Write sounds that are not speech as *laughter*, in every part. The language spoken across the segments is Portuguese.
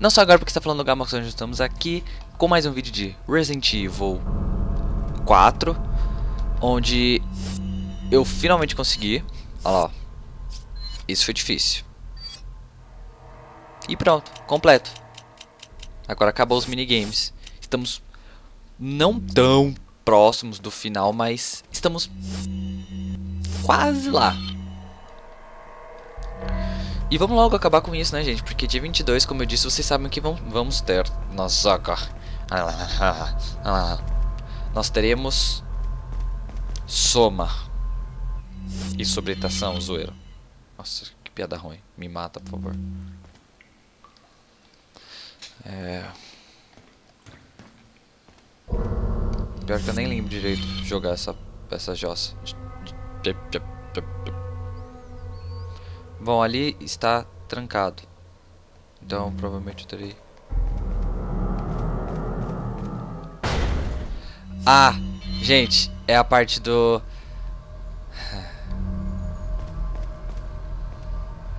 Não só agora porque está falando do Gamax, nós estamos aqui com mais um vídeo de Resident Evil 4 Onde eu finalmente consegui. Olha lá, ó. Isso foi difícil. E pronto, completo. Agora acabou os minigames. Estamos não tão próximos do final, mas estamos quase lá e vamos logo acabar com isso, né, gente? Porque dia 22, como eu disse, vocês sabem que vamos ter. Nossa, Nós teremos... Soma. E sobretação, zoeiro. Nossa, que piada ruim. Me mata, por favor. É... Pior que eu nem lembro direito jogar essa, essa jossa. Bom, ali está trancado. Então, provavelmente eu terei... Ah, gente, é a parte do... *sighs*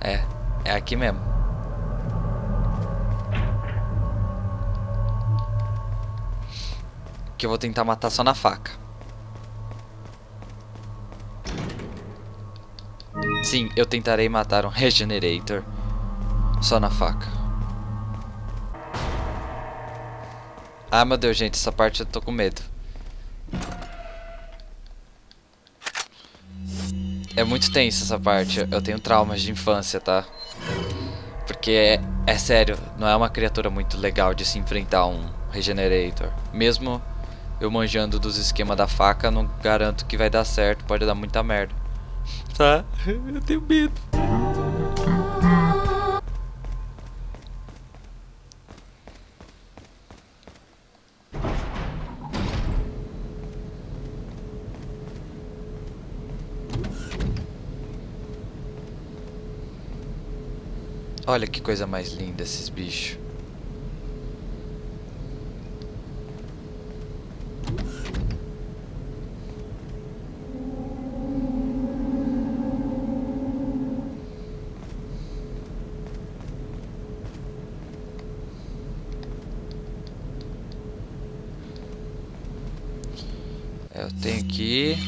É, é aqui mesmo. Que eu vou tentar matar só na faca. Sim, eu tentarei matar um Regenerator só na faca. Ah, meu Deus, gente, essa parte eu tô com medo. É muito tensa essa parte. Eu tenho traumas de infância, tá? Porque é, é sério, não é uma criatura muito legal de se enfrentar um Regenerator. Mesmo eu manjando dos esquemas da faca, não garanto que vai dar certo, pode dar muita merda tá? Eu tenho medo. Olha que coisa mais linda esses bichos. Eu tenho que ir...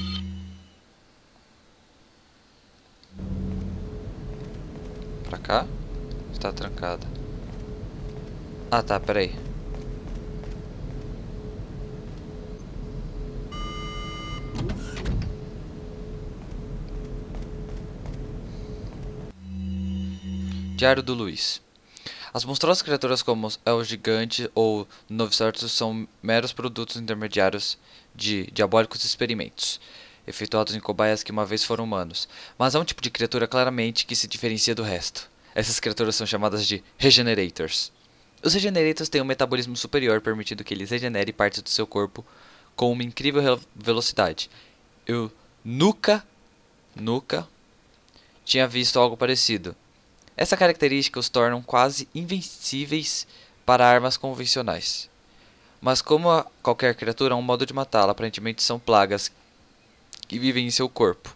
Pra cá? Está trancada. Ah tá, peraí. Diário do Luiz. As monstruosas criaturas como o gigante ou Novicertus são meros produtos intermediários de diabólicos experimentos, efetuados em cobaias que uma vez foram humanos. Mas há um tipo de criatura claramente que se diferencia do resto. Essas criaturas são chamadas de Regenerators. Os Regenerators têm um metabolismo superior, permitindo que eles regenerem partes do seu corpo com uma incrível velocidade. Eu nunca, nunca tinha visto algo parecido. Essa característica os torna quase invencíveis para armas convencionais. Mas como qualquer criatura, há um modo de matá-la. Aparentemente são plagas que vivem em seu corpo.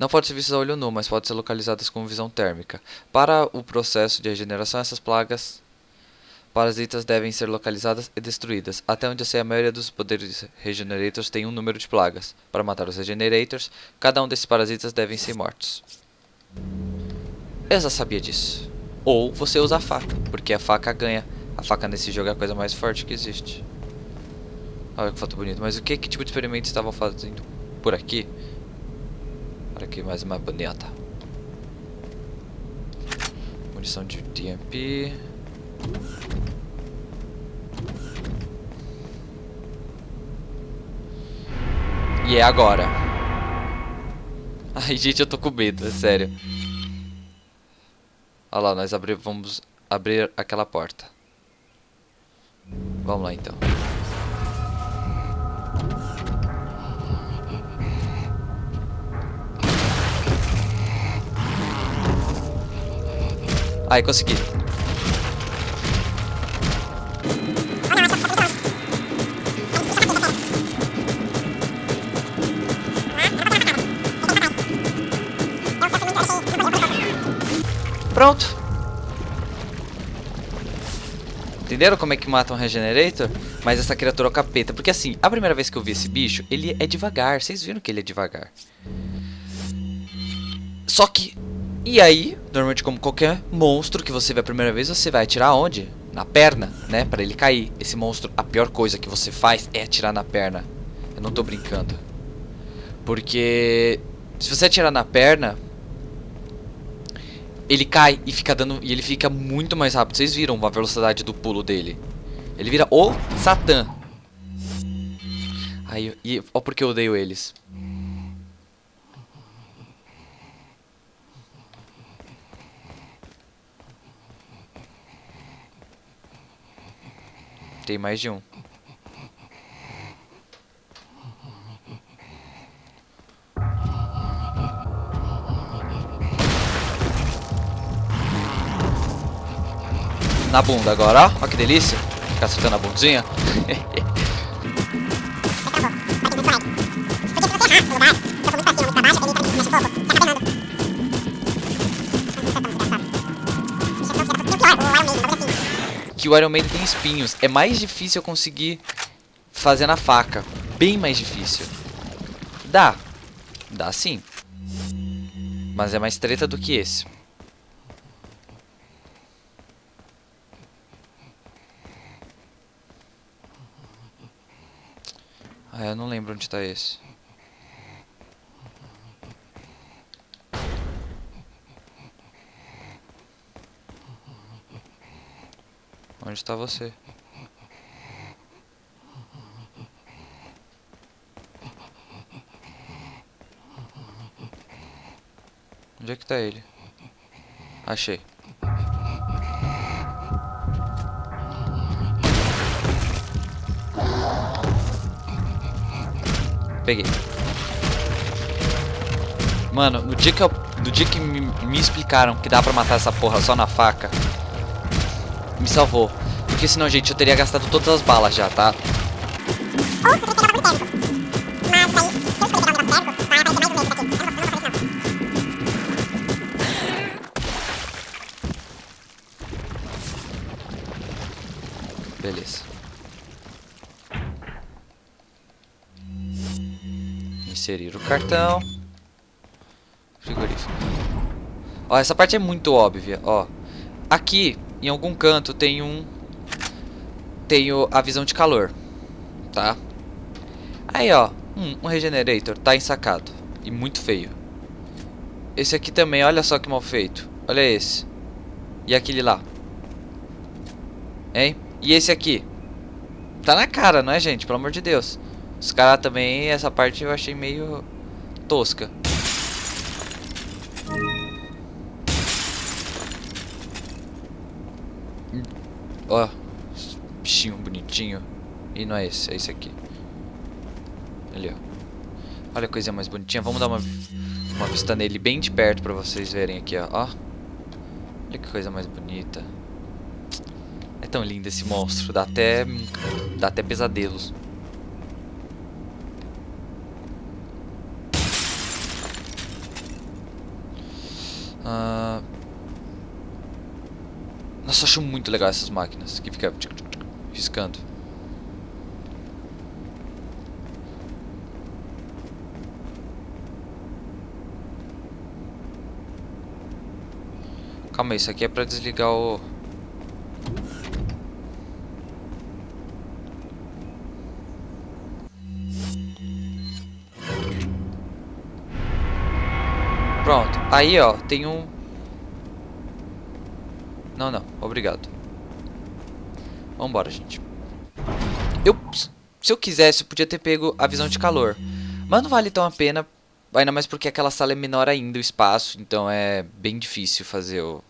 Não pode ser vistas a olho nu, mas pode ser localizadas com visão térmica. Para o processo de regeneração, essas plagas parasitas devem ser localizadas e destruídas. Até onde eu sei, a maioria dos poderes regenerators tem um número de plagas. Para matar os regenerators, cada um desses parasitas devem ser mortos. Eu já sabia disso. Ou você usa a faca, porque a faca ganha. A faca nesse jogo é a coisa mais forte que existe. Olha que foto bonita. Mas o que, que tipo de experimento estavam fazendo por aqui? Aqui mais uma bonita. Munição de TMP. E é agora. Ai, gente, eu tô com medo, é sério. Olha lá, nós abri, vamos abrir aquela porta. Vamos lá, então. Aí, consegui. Pronto. Entenderam como é que mata um Regenerator? Mas essa criatura é o capeta. Porque assim, a primeira vez que eu vi esse bicho, ele é devagar. Vocês viram que ele é devagar. Só que... E aí, normalmente como qualquer monstro que você vê a primeira vez, você vai atirar onde? Na perna, né? Pra ele cair. Esse monstro, a pior coisa que você faz é atirar na perna. Eu não tô brincando. Porque... Se você atirar na perna, ele cai e fica dando e ele fica muito mais rápido. Vocês viram a velocidade do pulo dele? Ele vira o Satã. Aí, e ó porque eu odeio eles. Tem mais de um. na bunda agora, ó. Ó que delícia. Ficar acertando a bundinha. *laughs* que o Iron Maiden tem espinhos. É mais difícil eu conseguir fazer na faca. Bem mais difícil. Dá. Dá sim. Mas é mais treta do que esse. Ah, eu não lembro onde está esse. Onde está você? Onde é que tá ele? Achei. Peguei. Mano, no dia que, eu, no dia que me, me explicaram que dá pra matar essa porra só na faca, me salvou. Porque senão, gente, eu teria gastado todas as balas já, tá? Beleza. Inserir o cartão. Frigorífico. Ó, essa parte é muito óbvia, ó. Aqui, em algum canto, tem um... Tenho a visão de calor, tá? Aí, ó, um, um Regenerator, tá ensacado. E muito feio. Esse aqui também, olha só que mal feito. Olha esse. E aquele lá. Hein? E esse aqui? Tá na cara, não é, gente? Pelo amor de Deus. Os caras também, essa parte eu achei meio tosca. Ó, E não é esse, é esse aqui. Ali, ó. Olha a coisa mais bonitinha. Vamos dar uma, uma vista nele bem de perto pra vocês verem aqui, ó. ó. Olha que coisa mais bonita. É tão lindo esse monstro. Dá até, dá até pesadelos. Uh... Nossa, eu acho muito legal essas máquinas que fica riscando. Calma aí, isso aqui é pra desligar o... Pronto. Aí, ó, tem um... Não, não. Obrigado. Vambora, gente. Eu... Se eu quisesse, eu podia ter pego a visão de calor. Mas não vale tão a pena. Ainda mais porque aquela sala é menor ainda, o espaço. Então é bem difícil fazer o...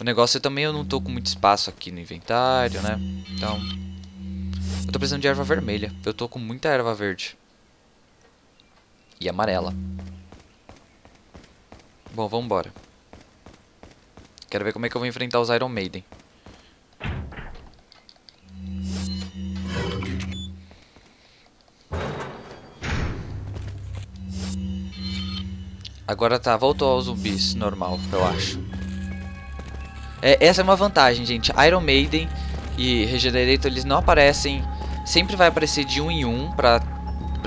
O negócio é também eu não tô com muito espaço aqui no inventário, né? Então... Eu tô precisando de erva vermelha. Eu tô com muita erva verde. E amarela. Bom, vamos embora. Quero ver como é que eu vou enfrentar os Iron Maiden. Agora tá, voltou aos zumbis, normal, eu acho. É, essa é uma vantagem, gente. Iron Maiden e Regenerator, eles não aparecem... Sempre vai aparecer de um em um, pra...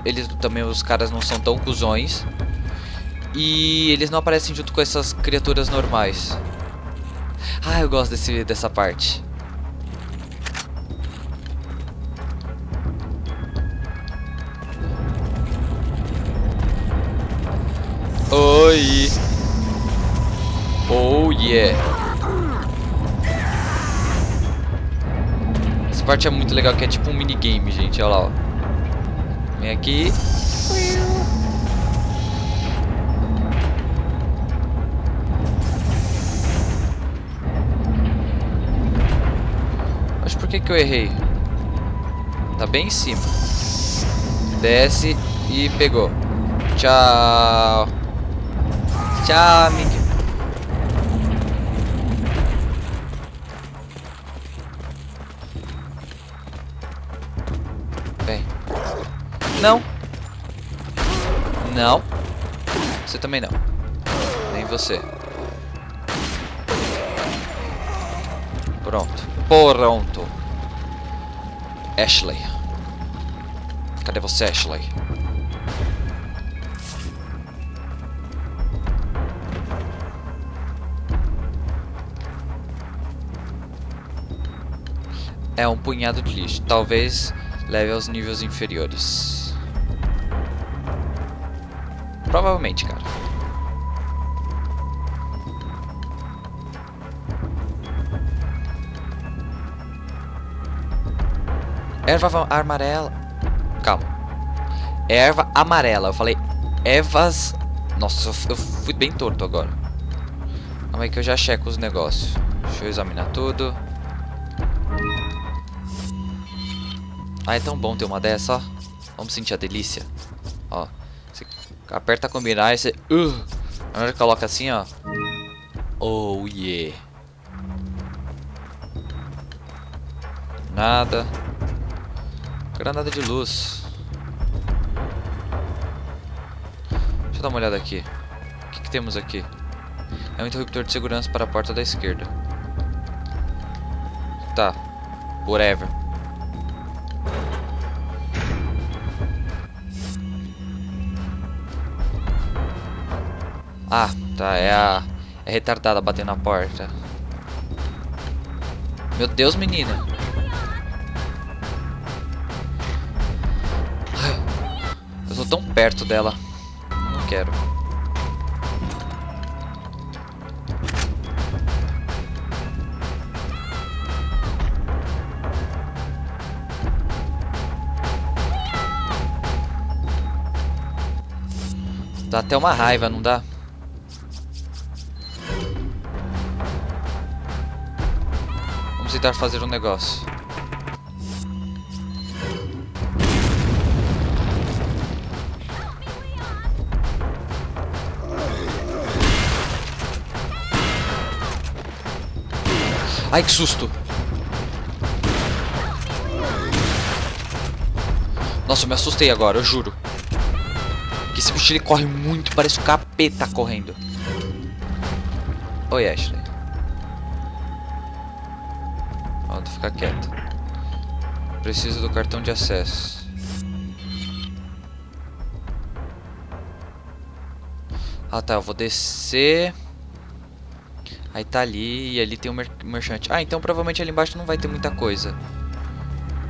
Eles também, os caras não são tão cuzões. E eles não aparecem junto com essas criaturas normais. Ah, eu gosto desse, dessa parte. Oi! Oh yeah! Essa parte é muito legal, que é tipo um minigame, gente. Olha lá, ó. Vem aqui. Mas por que que eu errei? Tá bem em cima. Desce e pegou. Tchau. Tchau, amigo. Vem. Não. Não. Você também não. Nem você. Pronto. Pronto. Ashley. Cadê você, Ashley? É um punhado de lixo. Talvez leve aos níveis inferiores. Provavelmente, cara. Erva amarela. Calma. Erva amarela. Eu falei ervas. Nossa, eu fui bem torto agora. Calma aí que eu já checo os negócios. Deixa eu examinar tudo. Ah, é tão bom ter uma dessa, ó. Vamos sentir a delícia. Ó. Você aperta combinar e você... Uh, na hora que coloca assim, ó. Oh, yeah. Nada. Granada de luz. Deixa eu dar uma olhada aqui. O que, que temos aqui? É um interruptor de segurança para a porta da esquerda. Tá. Whatever. Ah, tá. É a... É retardada batendo na porta. Meu Deus, menina. Eu tô tão perto dela. Não quero. Dá até uma raiva, não dá? Tentar fazer um negócio. Ai, que susto! Nossa, eu me assustei agora, eu juro. Que esse bicho ele corre muito, parece um capeta correndo. Oi, Ashley. Ó, tu fica quieto. Preciso do cartão de acesso. Ah tá, eu vou descer. Aí tá ali, e ali tem um mer merchante. Ah, então provavelmente ali embaixo não vai ter muita coisa.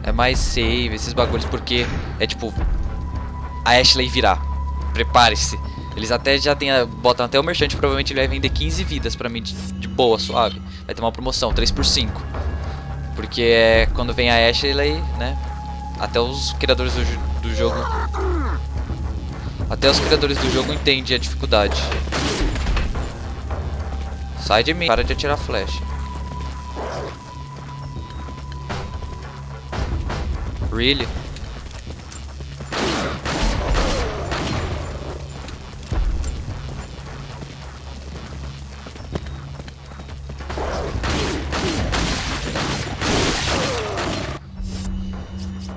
É mais save, esses bagulhos, porque é tipo... A Ashley virar. Prepare-se. Eles até já tem, botam até o merchante, provavelmente ele vai vender 15 vidas pra mim de, de boa, suave. Vai ter uma promoção, 3 por 5. Porque é quando vem a Ashley, né? Até os criadores do, do jogo... Até os criadores do jogo entendem a dificuldade. Sai de mim. Para de atirar flecha. Really?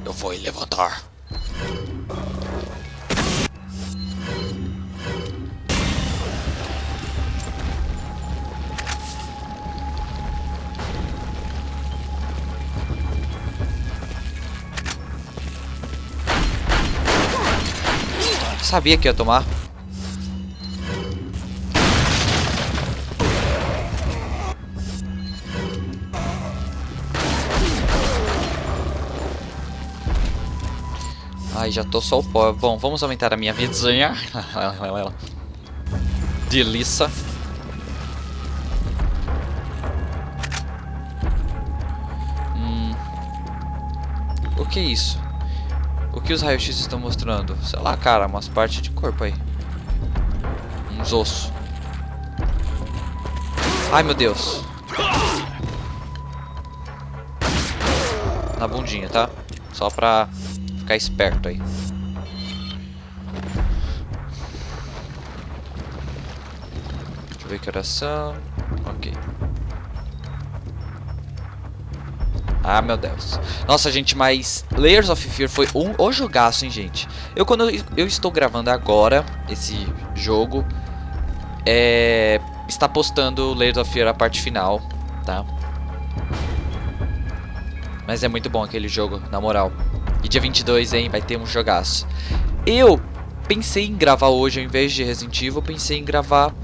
Eu vou levantar. Sabia que ia tomar. Ai, já tô só o pó. Bom, vamos aumentar a minha vidinha. *laughs* Delícia. Hum. O que é isso? O que os raios-x estão mostrando? Sei lá, cara, umas partes de corpo aí. Uns ossos. Ai, meu Deus. Na bundinha, tá? Só pra ficar esperto aí. Deixa eu ver que oração. Ok. Ah, meu Deus. Nossa, gente, mas Layers of Fear foi um o jogaço, hein, gente. Eu, quando eu, eu estou gravando agora esse jogo, é, está postando Layers of Fear a parte final, tá? Mas é muito bom aquele jogo, na moral. E dia 22, hein, vai ter um jogaço. Eu pensei em gravar hoje, ao invés de Resident Evil, pensei em gravar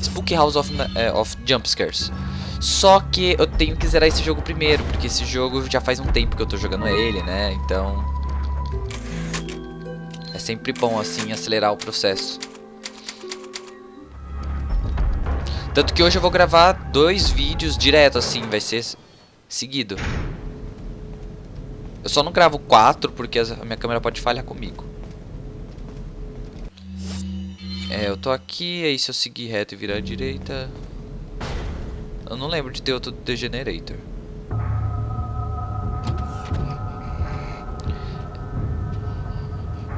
Spook House of, uh, of Jumpscares. Só que eu tenho que zerar esse jogo primeiro, porque esse jogo já faz um tempo que eu tô jogando ele, né? Então... É sempre bom, assim, acelerar o processo. Tanto que hoje eu vou gravar dois vídeos direto, assim, vai ser seguido. Eu só não gravo quatro, porque a minha câmera pode falhar comigo. É, eu tô aqui, aí se eu seguir reto e virar à direita... Eu não lembro de ter outro Degenerator.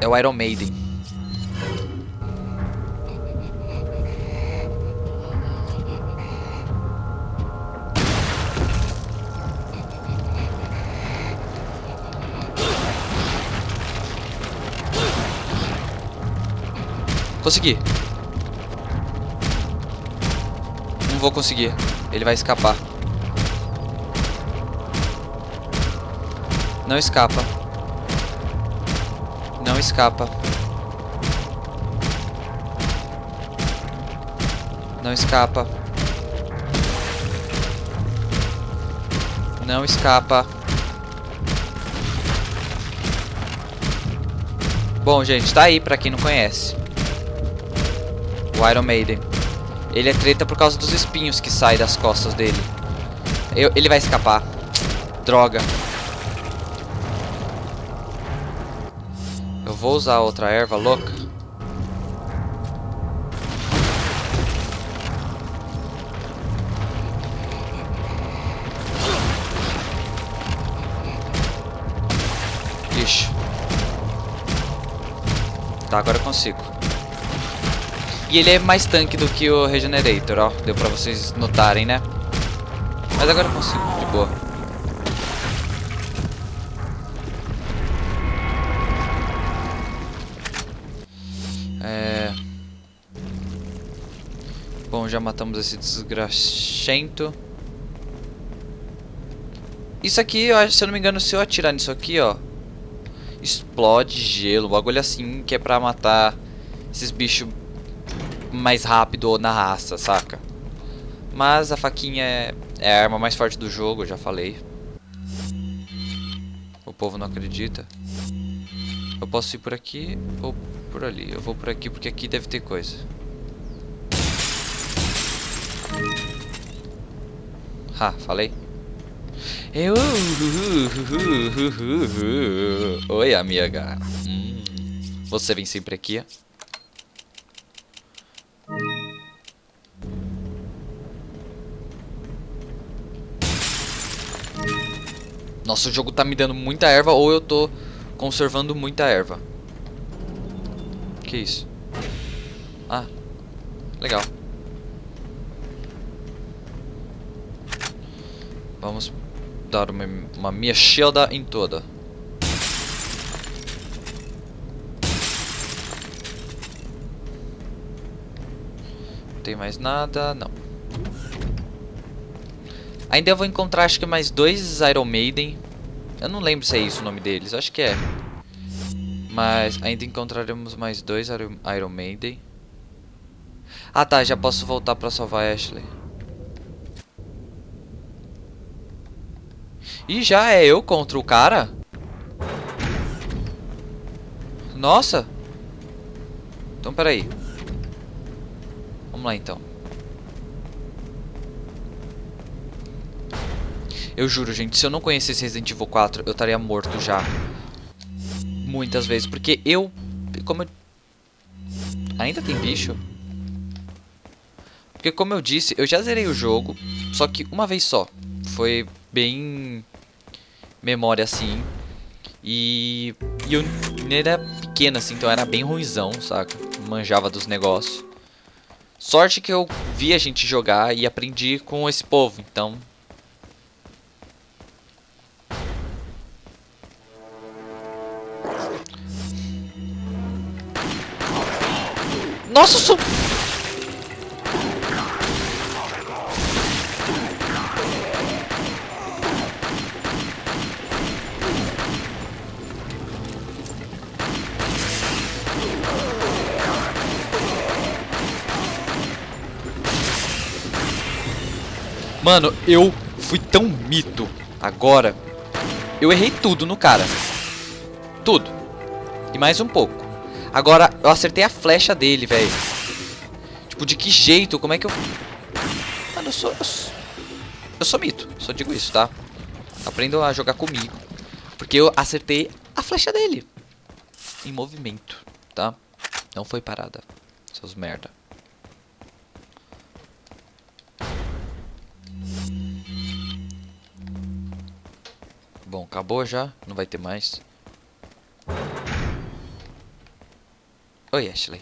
É o Iron Maiden. Consegui. Não vou conseguir. Ele vai escapar. Não escapa. Não escapa. Não escapa. Não escapa. Bom, gente, tá aí pra quem não conhece. O Iron Maiden. Ele é treta por causa dos espinhos que saem das costas dele. Eu, ele vai escapar. Droga. Eu vou usar outra erva louca. Ixi. Tá, agora eu consigo. E ele é mais tanque do que o Regenerator, ó. Deu pra vocês notarem, né? Mas agora eu consigo, de boa. É... Bom, já matamos esse desgraxento. Isso aqui, se eu não me engano, se eu atirar nisso aqui, ó... Explode gelo, bagulho assim, que é pra matar esses bichos mais rápido na raça, saca? Mas a faquinha é, é a arma mais forte do jogo, já falei. O povo não acredita. Eu posso ir por aqui ou por ali. Eu vou por aqui porque aqui deve ter coisa. Ha, falei. Eu... *laughs* Oi, amiga. Hum, você vem sempre aqui, Nossa, o jogo tá me dando muita erva ou eu tô conservando muita erva. Que isso? Ah, legal. Vamos dar uma, uma mexida em toda. Não tem mais nada, não. Ainda vou encontrar acho que mais dois Iron Maiden. Eu não lembro se é isso o nome deles, acho que é. Mas ainda encontraremos mais dois Iron Iron Maiden. Ah tá, já posso voltar pra salvar a Ashley. E já é eu contra o cara? Nossa! Então peraí. Vamos lá então. Eu juro, gente, se eu não conhecesse Resident Evil 4, eu estaria morto já. Muitas vezes, porque eu... Como eu... Ainda tem bicho? Porque como eu disse, eu já zerei o jogo, só que uma vez só. Foi bem... Memória assim. E... E eu era pequeno assim, então era bem ruizão, saca? Manjava dos negócios. Sorte que eu vi a gente jogar e aprendi com esse povo, então Nossa. Mano, eu fui tão mito agora. Eu errei tudo no cara. Tudo. E mais um pouco. Agora, eu acertei a flecha dele, velho. Tipo, de que jeito? Como é que eu... Mano, eu sou... Eu sou, eu sou mito. Só digo isso, tá? Aprendam a jogar comigo. Porque eu acertei a flecha dele. Em movimento, tá? Não foi parada. Seus merda. Bom, acabou já. Não vai ter mais. Oi, Ashley.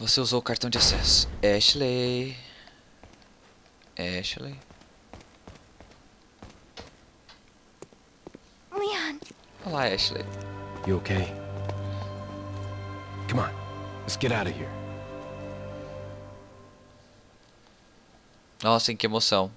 Você usou o cartão de acesso. Ashley. Ashley. Leon. Olá, Ashley. You okay? Come on, let's get out of here. Nossa, que emoção.